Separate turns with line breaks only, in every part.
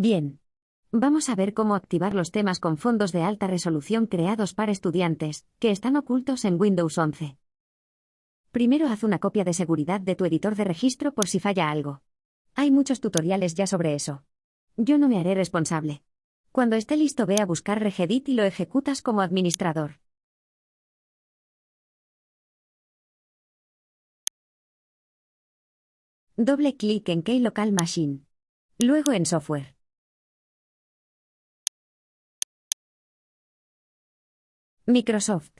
Bien. Vamos a ver cómo activar los temas con fondos de alta resolución creados para estudiantes, que están ocultos en Windows 11. Primero haz una copia de seguridad de tu editor de registro por si falla algo. Hay muchos tutoriales ya sobre eso. Yo no me haré responsable. Cuando esté listo ve a buscar Regedit y lo ejecutas como administrador. Doble clic en Key Local Machine. Luego en Software. Microsoft.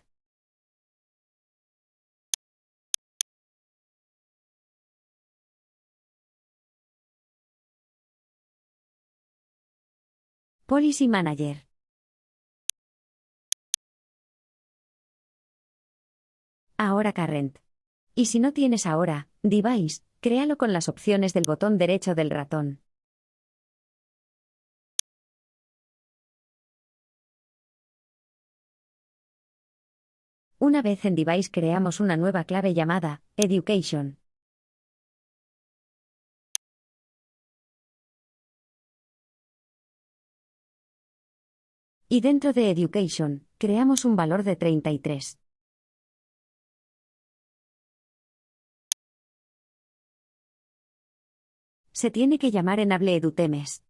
Policy Manager. Ahora Current. Y si no tienes ahora, Device, créalo con las opciones del botón derecho del ratón. Una vez en Device creamos una nueva clave llamada Education. Y dentro de Education, creamos un valor de 33. Se tiene que llamar enable edutemes.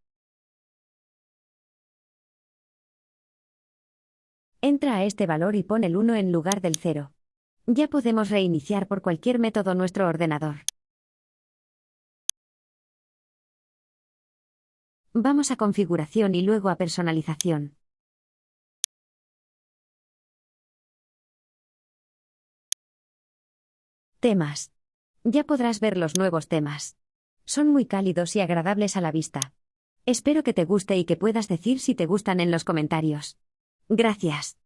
Entra a este valor y pon el 1 en lugar del 0. Ya podemos reiniciar por cualquier método nuestro ordenador. Vamos a configuración y luego a personalización. Temas. Ya podrás ver los nuevos temas. Son muy cálidos y agradables a la vista. Espero que te guste y que puedas decir si te gustan en los comentarios. Gracias.